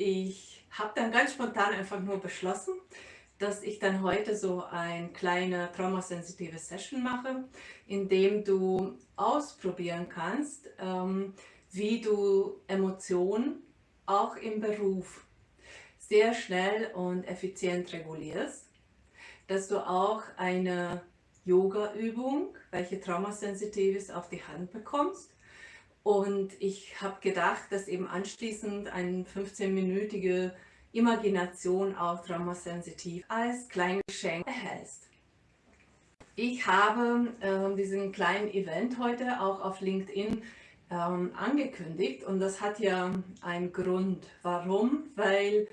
ich habe dann ganz spontan einfach nur beschlossen, dass ich dann heute so eine kleine traumasensitive Session mache, in dem du ausprobieren kannst, ähm, wie du Emotionen auch im Beruf sehr schnell und effizient regulierst, dass du auch eine Yoga-Übung, welche traumasensitiv ist, auf die Hand bekommst. Und ich habe gedacht, dass eben anschließend eine 15-minütige Imagination auch traumasensitiv als kleines Geschenk erhältst. Ich habe äh, diesen kleinen Event heute auch auf LinkedIn ähm, angekündigt und das hat ja einen Grund. Warum? Weil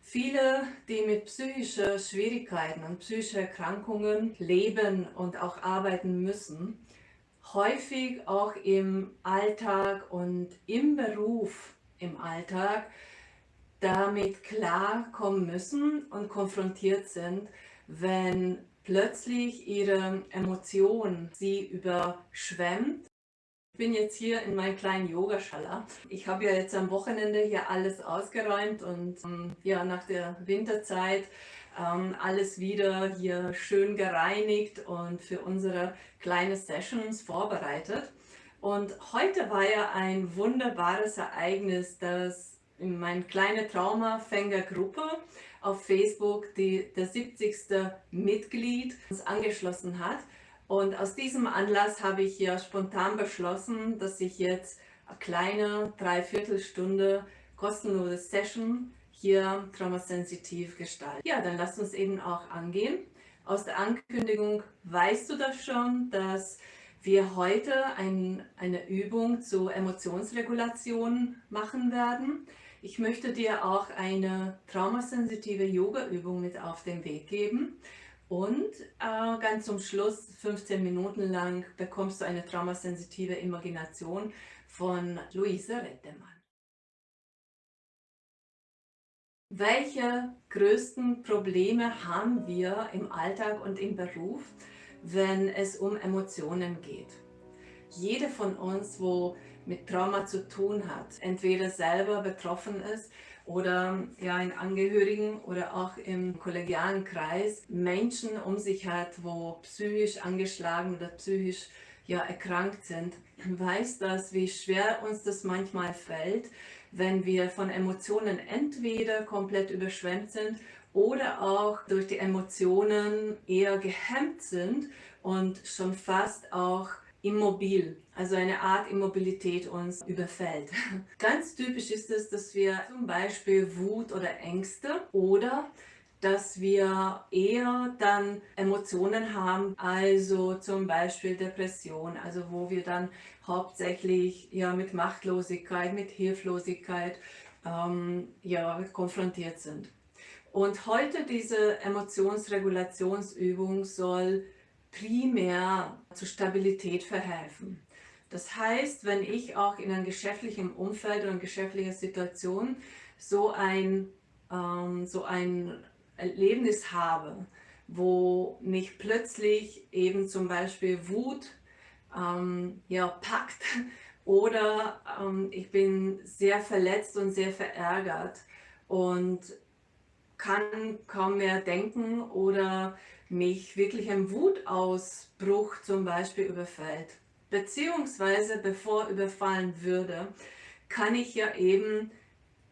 viele, die mit psychischen Schwierigkeiten und psychischen Erkrankungen leben und auch arbeiten müssen, häufig auch im Alltag und im Beruf im Alltag damit klarkommen müssen und konfrontiert sind, wenn plötzlich ihre Emotion sie überschwemmt. Ich bin jetzt hier in meinem kleinen Yogaschala. Ich habe ja jetzt am Wochenende hier alles ausgeräumt und ähm, ja, nach der Winterzeit ähm, alles wieder hier schön gereinigt und für unsere kleine Sessions vorbereitet. Und heute war ja ein wunderbares Ereignis, dass in meine kleine Traumafängergruppe auf Facebook die, der 70. Mitglied uns angeschlossen hat. Und aus diesem Anlass habe ich ja spontan beschlossen, dass ich jetzt eine kleine Dreiviertelstunde kostenlose Session hier traumasensitiv gestalte. Ja, dann lasst uns eben auch angehen. Aus der Ankündigung weißt du das schon, dass wir heute ein, eine Übung zur Emotionsregulation machen werden. Ich möchte dir auch eine traumasensitive Yoga-Übung mit auf den Weg geben. Und äh, ganz zum Schluss, 15 Minuten lang, bekommst du eine traumasensitive Imagination von Luise Rettemann. Welche größten Probleme haben wir im Alltag und im Beruf, wenn es um Emotionen geht? Jede von uns, wo mit Trauma zu tun hat, entweder selber betroffen ist oder ja in Angehörigen oder auch im kollegialen Kreis Menschen um sich hat, wo psychisch angeschlagen oder psychisch ja erkrankt sind, weiß das, wie schwer uns das manchmal fällt, wenn wir von Emotionen entweder komplett überschwemmt sind oder auch durch die Emotionen eher gehemmt sind und schon fast auch immobil, also eine Art Immobilität uns überfällt. Ganz typisch ist es, dass wir zum Beispiel Wut oder Ängste oder dass wir eher dann Emotionen haben, also zum Beispiel Depression, also wo wir dann hauptsächlich ja mit Machtlosigkeit, mit Hilflosigkeit ähm, ja, konfrontiert sind. Und heute diese Emotionsregulationsübung soll primär zur Stabilität verhelfen. Das heißt, wenn ich auch in einem geschäftlichen Umfeld oder in geschäftlicher Situation so ein, ähm, so ein Erlebnis habe, wo mich plötzlich eben zum Beispiel Wut ähm, ja, packt oder ähm, ich bin sehr verletzt und sehr verärgert und kann kaum mehr denken oder mich wirklich ein Wutausbruch zum Beispiel überfällt. Beziehungsweise bevor überfallen würde, kann ich ja eben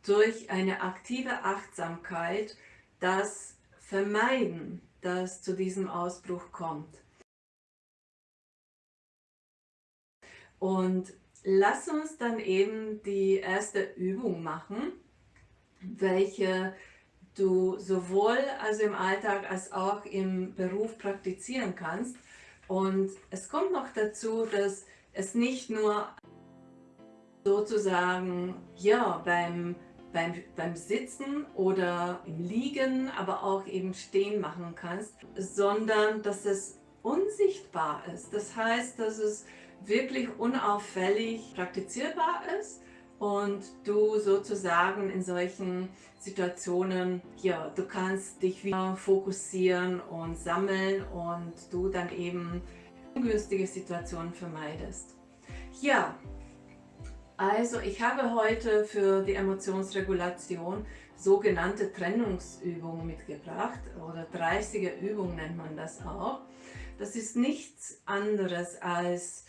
durch eine aktive Achtsamkeit das vermeiden, dass zu diesem Ausbruch kommt. Und lass uns dann eben die erste Übung machen, welche du sowohl also im Alltag als auch im Beruf praktizieren kannst. Und es kommt noch dazu, dass es nicht nur sozusagen ja, beim, beim, beim Sitzen oder im Liegen, aber auch eben stehen machen kannst, sondern dass es unsichtbar ist. Das heißt, dass es wirklich unauffällig praktizierbar ist und du sozusagen in solchen Situationen, ja, du kannst dich wieder fokussieren und sammeln und du dann eben ungünstige Situationen vermeidest. Ja, Also ich habe heute für die Emotionsregulation sogenannte Trennungsübungen mitgebracht oder 30er Übung nennt man das auch. Das ist nichts anderes als,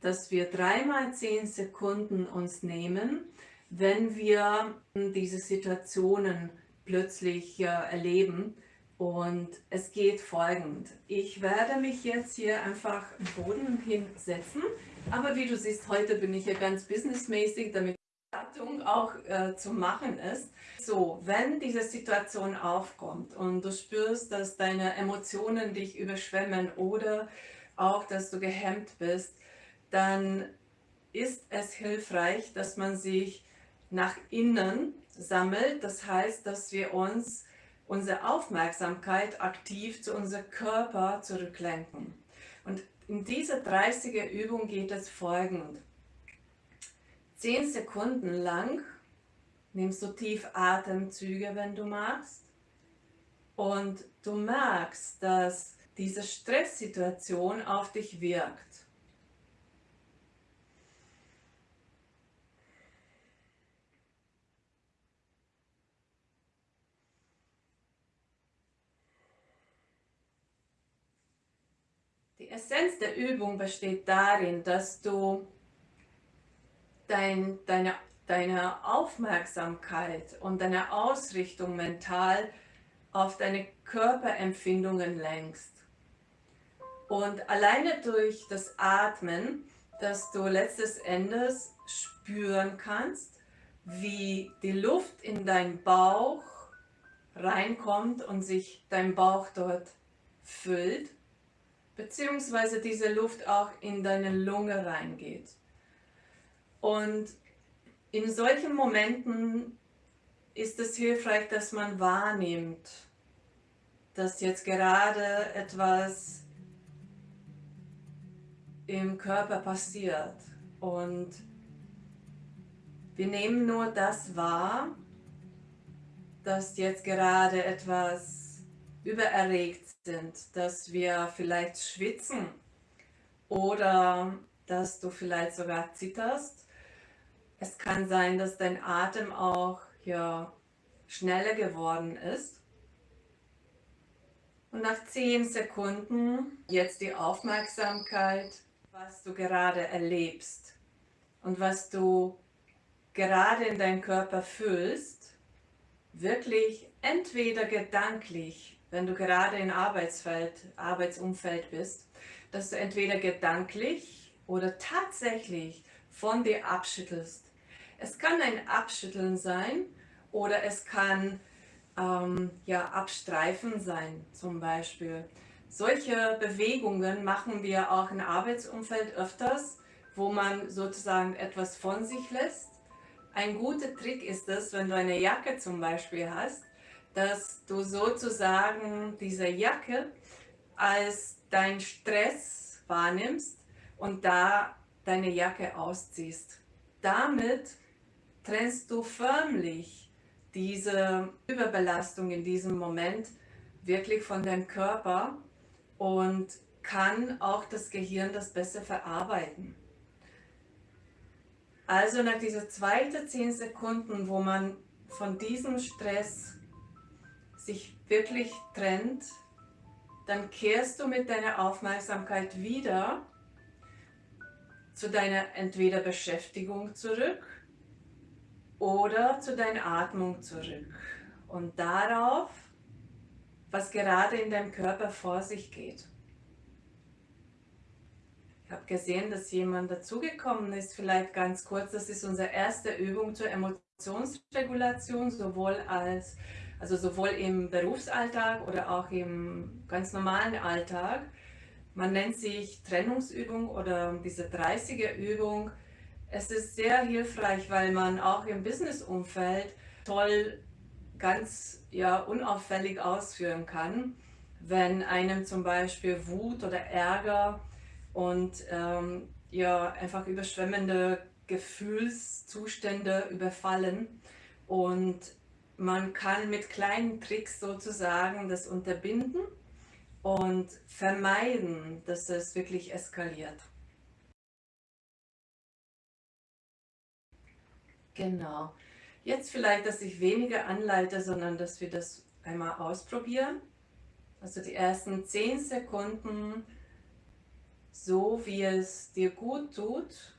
dass wir dreimal zehn Sekunden uns nehmen, wenn wir diese Situationen plötzlich erleben. Und es geht folgend. Ich werde mich jetzt hier einfach am Boden hinsetzen aber wie du siehst, heute bin ich ja ganz businessmäßig, damit die Gattung auch äh, zu machen ist. So, wenn diese Situation aufkommt und du spürst, dass deine Emotionen dich überschwemmen oder auch, dass du gehemmt bist, dann ist es hilfreich, dass man sich nach innen sammelt. Das heißt, dass wir uns unsere Aufmerksamkeit aktiv zu unserem Körper zurücklenken. Und in dieser 30er Übung geht es folgend. 10 Sekunden lang nimmst du tief Atemzüge, wenn du magst. Und du merkst, dass diese Stresssituation auf dich wirkt. Die Essenz der Übung besteht darin, dass du dein, deine, deine Aufmerksamkeit und deine Ausrichtung mental auf deine Körperempfindungen lenkst. Und alleine durch das Atmen, dass du letztes Endes spüren kannst, wie die Luft in deinen Bauch reinkommt und sich dein Bauch dort füllt beziehungsweise diese Luft auch in deine Lunge reingeht. Und in solchen Momenten ist es hilfreich, dass man wahrnimmt, dass jetzt gerade etwas im Körper passiert. Und wir nehmen nur das wahr, dass jetzt gerade etwas übererregt sind, dass wir vielleicht schwitzen oder dass du vielleicht sogar zitterst. Es kann sein, dass dein Atem auch ja, schneller geworden ist. Und nach 10 Sekunden jetzt die Aufmerksamkeit, was du gerade erlebst und was du gerade in deinem Körper fühlst, wirklich entweder gedanklich wenn du gerade in Arbeitsfeld, Arbeitsumfeld bist, dass du entweder gedanklich oder tatsächlich von dir abschüttelst. Es kann ein Abschütteln sein oder es kann ähm, ja, Abstreifen sein zum Beispiel. Solche Bewegungen machen wir auch im Arbeitsumfeld öfters, wo man sozusagen etwas von sich lässt. Ein guter Trick ist es, wenn du eine Jacke zum Beispiel hast, dass du sozusagen diese Jacke als dein Stress wahrnimmst und da deine Jacke ausziehst. Damit trennst du förmlich diese Überbelastung in diesem Moment wirklich von deinem Körper und kann auch das Gehirn das besser verarbeiten. Also nach dieser zweiten 10 Sekunden, wo man von diesem Stress sich wirklich trennt, dann kehrst du mit deiner Aufmerksamkeit wieder zu deiner entweder Beschäftigung zurück oder zu deiner Atmung zurück und darauf, was gerade in deinem Körper vor sich geht. Ich habe gesehen, dass jemand dazugekommen ist, vielleicht ganz kurz, das ist unsere erste Übung zur Emotionsregulation, sowohl als also sowohl im Berufsalltag oder auch im ganz normalen Alltag. Man nennt sich Trennungsübung oder diese 30er Übung. Es ist sehr hilfreich, weil man auch im Businessumfeld toll ganz ja, unauffällig ausführen kann, wenn einem zum Beispiel Wut oder Ärger und ähm, ja, einfach überschwemmende Gefühlszustände überfallen und man kann mit kleinen Tricks sozusagen das unterbinden und vermeiden, dass es wirklich eskaliert. Genau. Jetzt vielleicht, dass ich weniger anleite, sondern dass wir das einmal ausprobieren. Also die ersten 10 Sekunden, so wie es dir gut tut,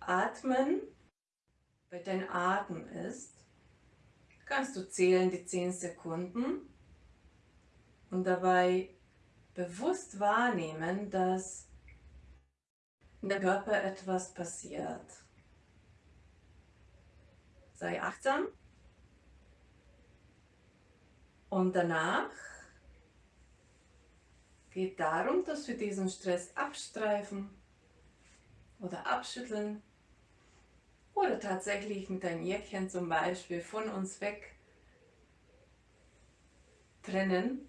atmen, weil dein Atem ist, kannst du zählen die 10 Sekunden? Und dabei bewusst wahrnehmen, dass in der Körper etwas passiert. Sei achtsam. Und danach geht darum, dass wir diesen Stress abstreifen oder abschütteln oder tatsächlich mit ein Jäckchen zum Beispiel von uns weg trennen,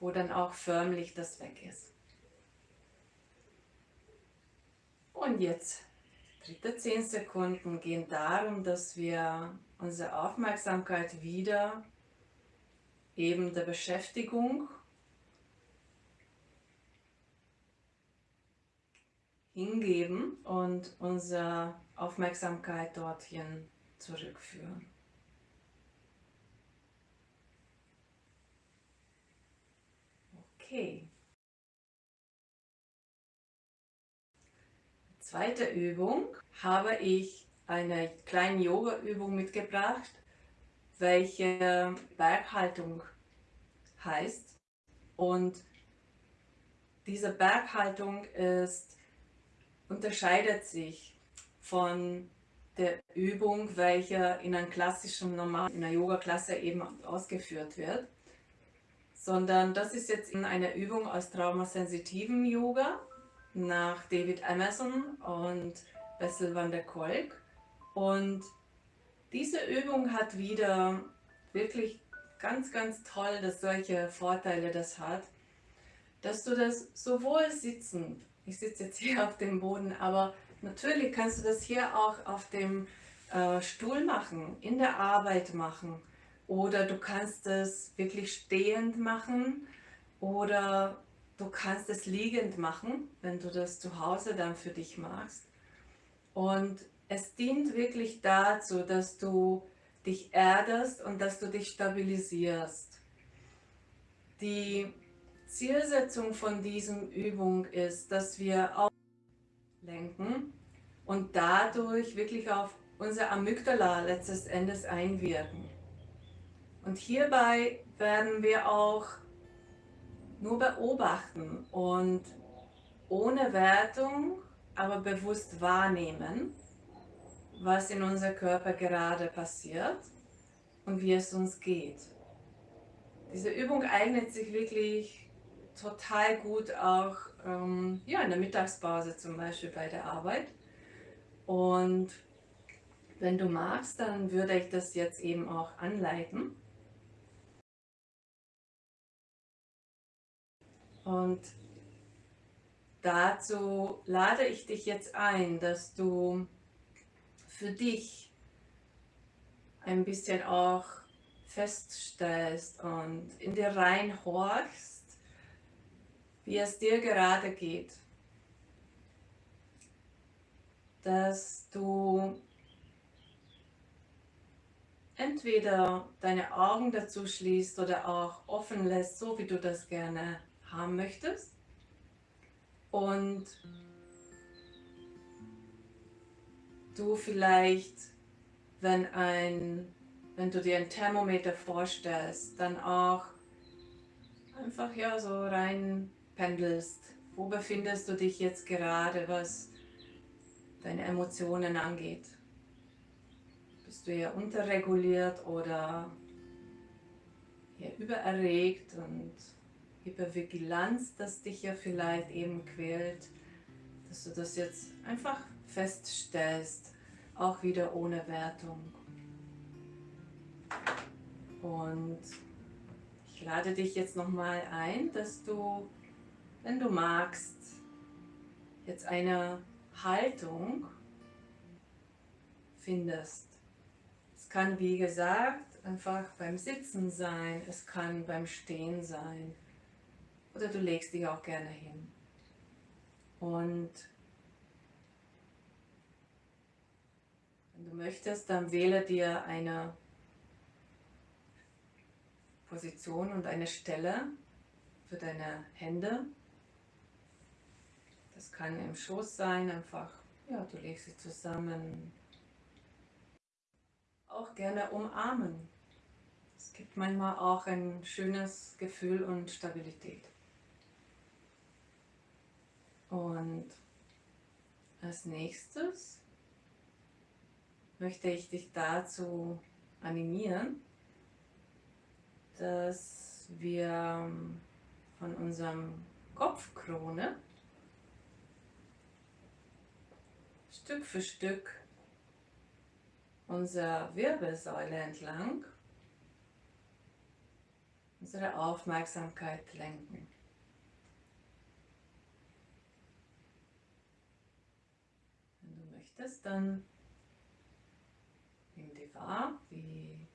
wo dann auch förmlich das weg ist. Und jetzt, dritte 10 Sekunden gehen darum, dass wir unsere Aufmerksamkeit wieder eben der Beschäftigung hingeben und unsere Aufmerksamkeit dorthin zurückführen. Okay. Zweite Übung habe ich eine kleine Yoga-Übung mitgebracht, welche Berghaltung heißt. Und diese Berghaltung ist, unterscheidet sich von der Übung, welche in einem klassischen, normalen, in einer Yoga-Klasse eben ausgeführt wird, sondern das ist jetzt eine Übung aus traumasensitiven Yoga nach David Emerson und Bessel van der Kolk. Und diese Übung hat wieder wirklich ganz, ganz toll, dass solche Vorteile das hat, dass du das sowohl sitzend, ich sitze jetzt hier auf dem Boden, aber natürlich kannst du das hier auch auf dem äh, Stuhl machen, in der Arbeit machen oder du kannst es wirklich stehend machen oder du kannst es liegend machen, wenn du das zu Hause dann für dich machst. Und es dient wirklich dazu, dass du dich erdest und dass du dich stabilisierst. Die Zielsetzung von diesem Übung ist, dass wir lenken und dadurch wirklich auf unser Amygdala letztes Endes einwirken. Und hierbei werden wir auch nur beobachten und ohne Wertung, aber bewusst wahrnehmen, was in unserem Körper gerade passiert und wie es uns geht. Diese Übung eignet sich wirklich total gut auch ähm, ja, in der Mittagspause zum Beispiel bei der Arbeit. Und wenn du magst, dann würde ich das jetzt eben auch anleiten. Und dazu lade ich dich jetzt ein, dass du für dich ein bisschen auch feststellst und in dir reinhorchst, wie es dir gerade geht. Dass du entweder deine Augen dazu schließt oder auch offen lässt, so wie du das gerne haben möchtest. Und du vielleicht, wenn, ein, wenn du dir ein Thermometer vorstellst, dann auch einfach ja so rein pendelst. Wo befindest du dich jetzt gerade, was deine Emotionen angeht? Bist du eher unterreguliert oder eher übererregt und Hypervigilanz, das dich ja vielleicht eben quält, dass du das jetzt einfach feststellst, auch wieder ohne Wertung. Und ich lade dich jetzt nochmal ein, dass du, wenn du magst, jetzt eine Haltung findest. Es kann, wie gesagt, einfach beim Sitzen sein, es kann beim Stehen sein oder du legst dich auch gerne hin. Und Wenn du möchtest, dann wähle dir eine Position und eine Stelle für deine Hände. Das kann im Schoß sein, einfach, ja, du legst sie zusammen. Auch gerne umarmen. Es gibt manchmal auch ein schönes Gefühl und Stabilität. Und als nächstes möchte ich dich dazu animieren, dass wir von unserem Kopfkrone Stück für Stück unsere Wirbelsäule entlang unsere Aufmerksamkeit lenken. Wenn du möchtest, dann nimm dir wahr, wie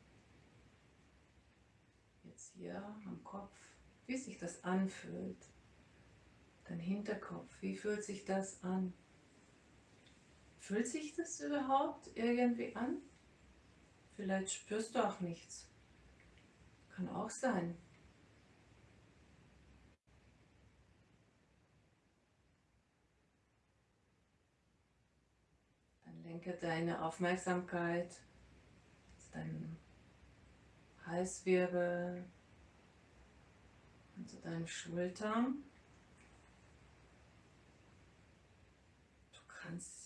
jetzt hier am Kopf, wie sich das anfühlt. Dein Hinterkopf, wie fühlt sich das an? Fühlt sich das überhaupt irgendwie an? Vielleicht spürst du auch nichts. Kann auch sein. Dann lenke deine Aufmerksamkeit zu deinem Halswirbel und zu deinen Schultern. Du kannst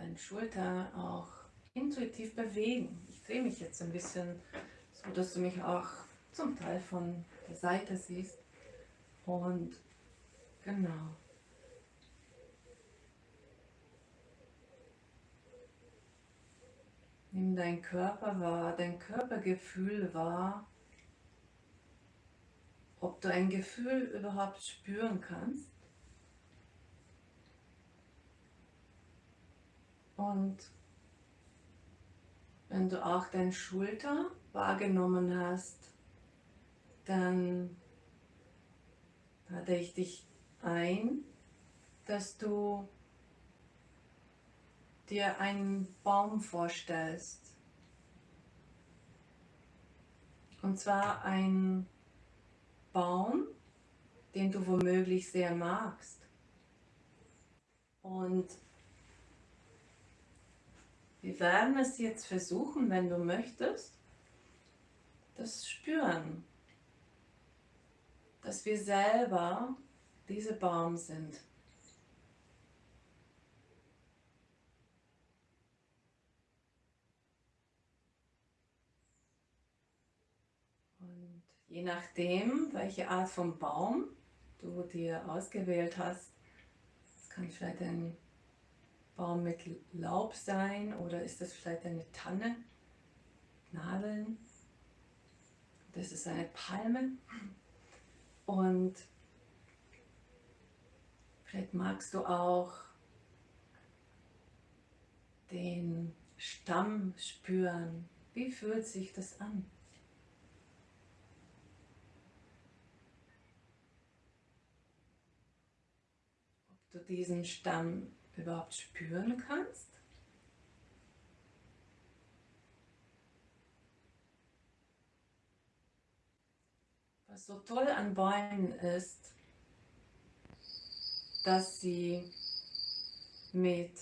deine Schulter auch intuitiv bewegen. Ich drehe mich jetzt ein bisschen, so dass du mich auch zum Teil von der Seite siehst. Und genau. Nimm dein Körper wahr, dein Körpergefühl wahr, ob du ein Gefühl überhaupt spüren kannst. Und wenn du auch deine Schulter wahrgenommen hast, dann lade ich dich ein, dass du dir einen Baum vorstellst. Und zwar ein Baum, den du womöglich sehr magst. Und wir werden es jetzt versuchen, wenn du möchtest, das Spüren dass wir selber diese Baum sind. Und je nachdem, welche Art von Baum du dir ausgewählt hast, es kann vielleicht ein Baum mit Laub sein oder ist das vielleicht eine Tanne, Nadeln, das ist eine Palme. Und vielleicht magst du auch den Stamm spüren. Wie fühlt sich das an? Ob du diesen Stamm überhaupt spüren kannst? Was so toll an Bäumen ist, dass sie mit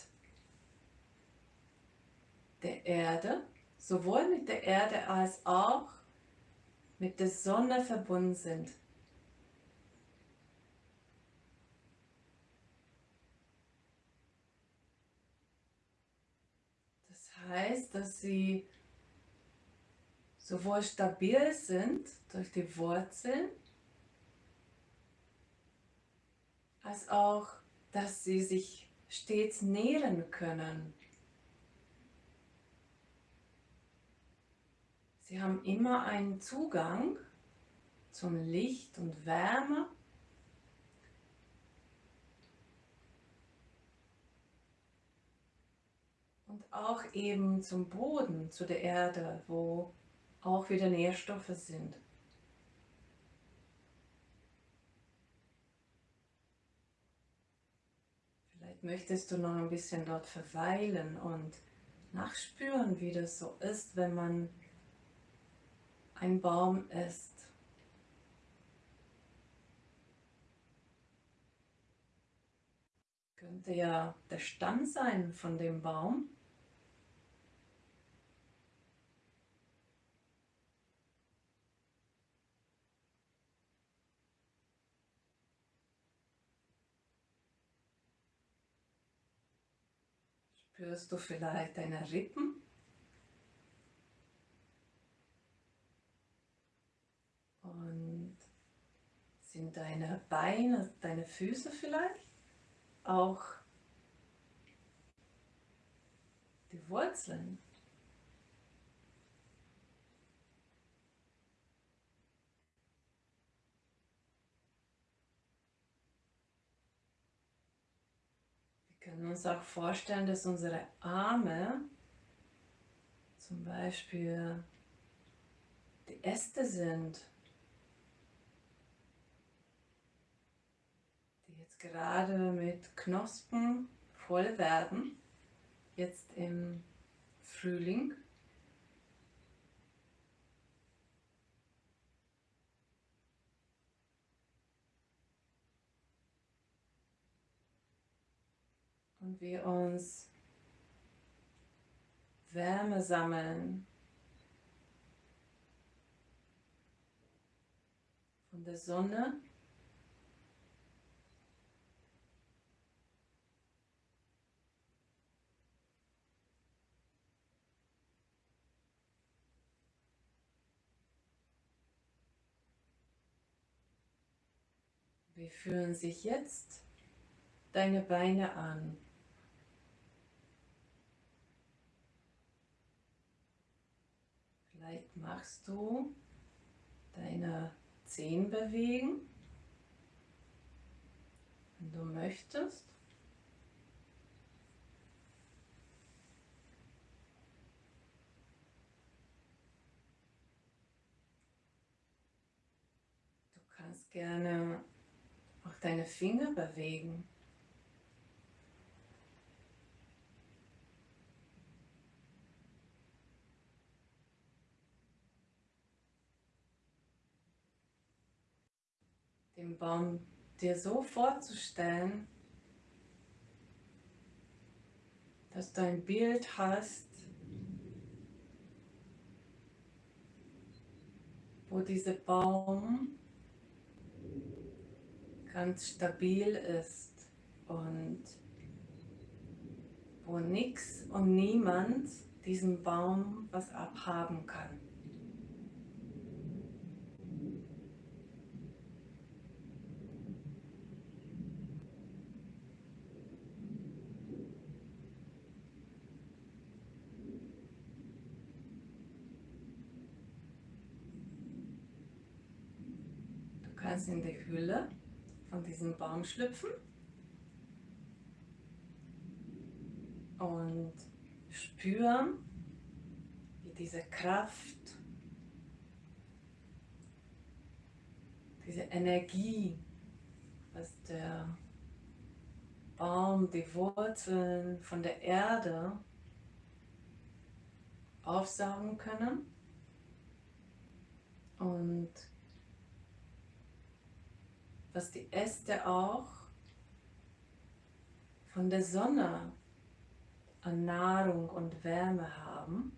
der Erde, sowohl mit der Erde als auch mit der Sonne verbunden sind. Das heißt, dass sie sowohl stabil sind durch die Wurzeln, als auch, dass sie sich stets nähren können. Sie haben immer einen Zugang zum Licht und Wärme. Und auch eben zum Boden, zu der Erde, wo auch wieder Nährstoffe sind. Vielleicht möchtest du noch ein bisschen dort verweilen und nachspüren, wie das so ist, wenn man ein Baum ist. Könnte ja der Stamm sein von dem Baum. Spürst du vielleicht deine Rippen? Und sind deine Beine, deine Füße vielleicht auch die Wurzeln? können uns auch vorstellen, dass unsere Arme zum Beispiel die Äste sind, die jetzt gerade mit Knospen voll werden, jetzt im Frühling. Und wir uns Wärme sammeln von der Sonne. Wie fühlen sich jetzt deine Beine an? Vielleicht machst du deine Zehen bewegen, wenn du möchtest. Du kannst gerne auch deine Finger bewegen. Den Baum dir so vorzustellen, dass du ein Bild hast, wo dieser Baum ganz stabil ist und wo nichts und niemand diesem Baum was abhaben kann. In die Hülle von diesem Baum schlüpfen und spüren, wie diese Kraft, diese Energie, was der Baum, die Wurzeln von der Erde aufsaugen können und dass die Äste auch von der Sonne an Nahrung und Wärme haben.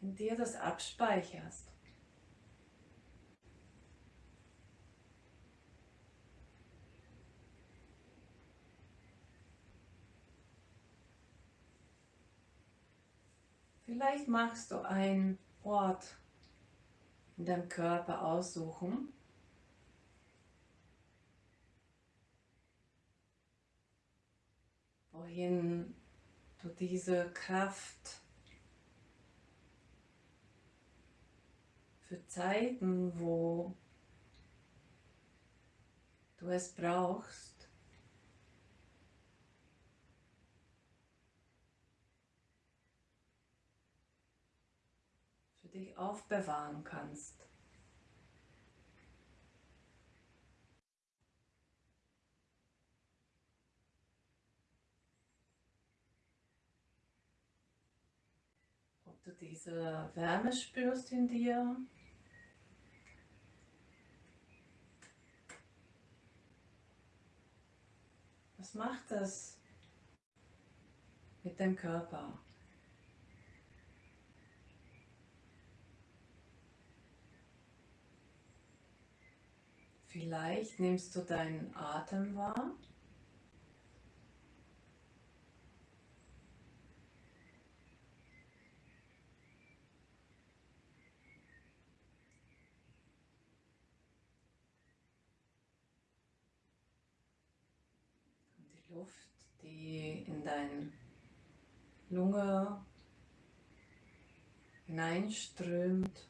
in dir das abspeicherst. Vielleicht magst du einen Ort in deinem Körper aussuchen, wohin du diese Kraft für Zeiten, wo du es brauchst, dich aufbewahren kannst. Ob du diese Wärme spürst in dir. Was macht das mit dem Körper? Vielleicht nimmst du deinen Atem wahr. Die Luft, die in deine Lunge hineinströmt.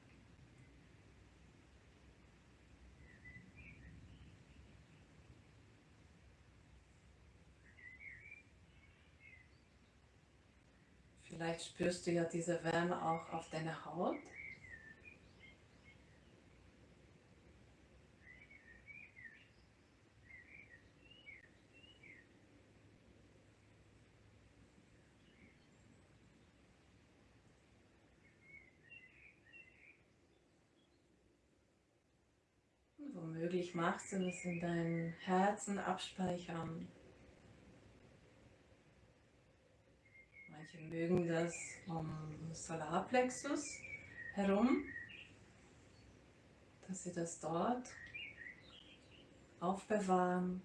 Vielleicht spürst du ja diese Wärme auch auf deiner Haut. Womöglich machst du das in deinem Herzen abspeichern. Manche mögen das um Solarplexus herum, dass sie das dort aufbewahren.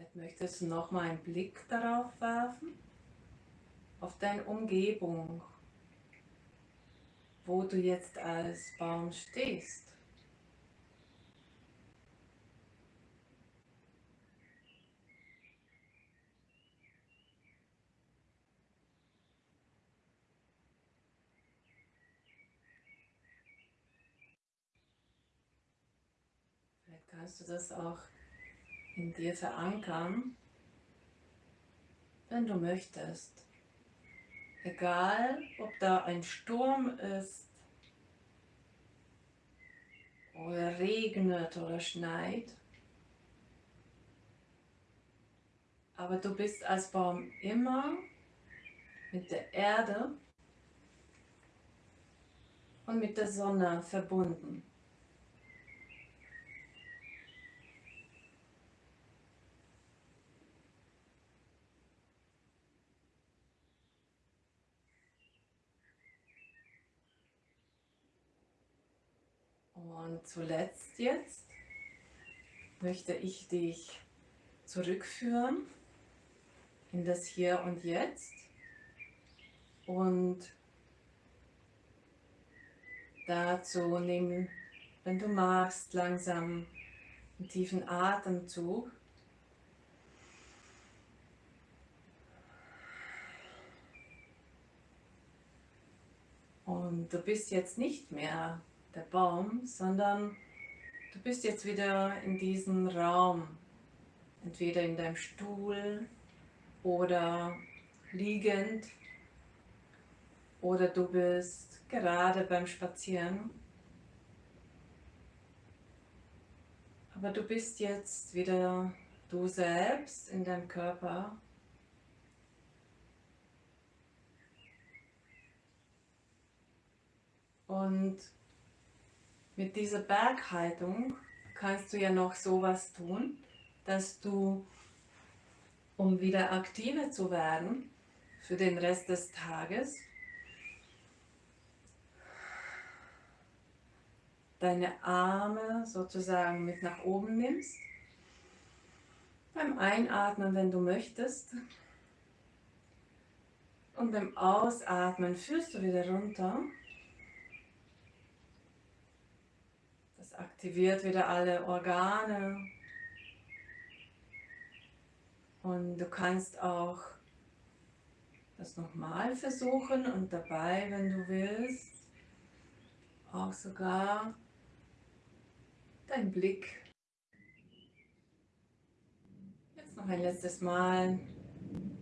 Vielleicht möchtest du noch mal einen Blick darauf werfen, auf deine Umgebung, wo du jetzt als Baum stehst. Kannst du das auch in dir verankern, wenn du möchtest. Egal, ob da ein Sturm ist oder regnet oder schneit, aber du bist als Baum immer mit der Erde und mit der Sonne verbunden. Und zuletzt jetzt möchte ich dich zurückführen in das Hier und Jetzt und dazu nehmen, wenn du magst, langsam einen tiefen Atemzug. Und du bist jetzt nicht mehr der Baum, sondern du bist jetzt wieder in diesem Raum, entweder in deinem Stuhl oder liegend oder du bist gerade beim Spazieren. Aber du bist jetzt wieder du selbst in deinem Körper. Und mit dieser Berghaltung kannst du ja noch sowas tun, dass du, um wieder aktiver zu werden für den Rest des Tages, deine Arme sozusagen mit nach oben nimmst. Beim Einatmen, wenn du möchtest. Und beim Ausatmen führst du wieder runter. Aktiviert wieder alle Organe. Und du kannst auch das nochmal versuchen und dabei, wenn du willst, auch sogar dein Blick. Jetzt noch ein letztes Mal,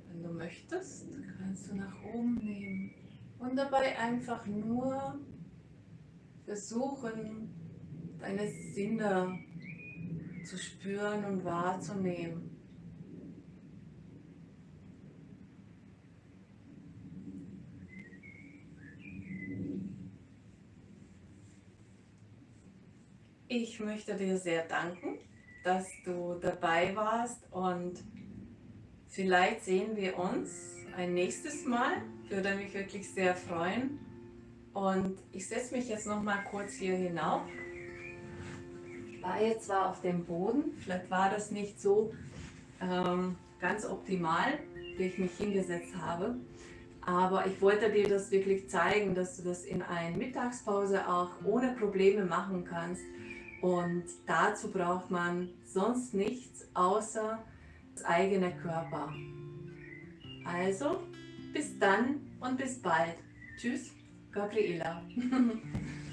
wenn du möchtest, kannst du nach oben nehmen und dabei einfach nur versuchen, deine Sinne zu spüren und wahrzunehmen. Ich möchte dir sehr danken, dass du dabei warst und vielleicht sehen wir uns ein nächstes Mal. Würde mich wirklich sehr freuen. Und ich setze mich jetzt noch mal kurz hier hinauf. War jetzt zwar auf dem Boden, vielleicht war das nicht so ähm, ganz optimal, wie ich mich hingesetzt habe. Aber ich wollte dir das wirklich zeigen, dass du das in einer Mittagspause auch ohne Probleme machen kannst. Und dazu braucht man sonst nichts außer das eigene Körper. Also, bis dann und bis bald. Tschüss, Gabriela.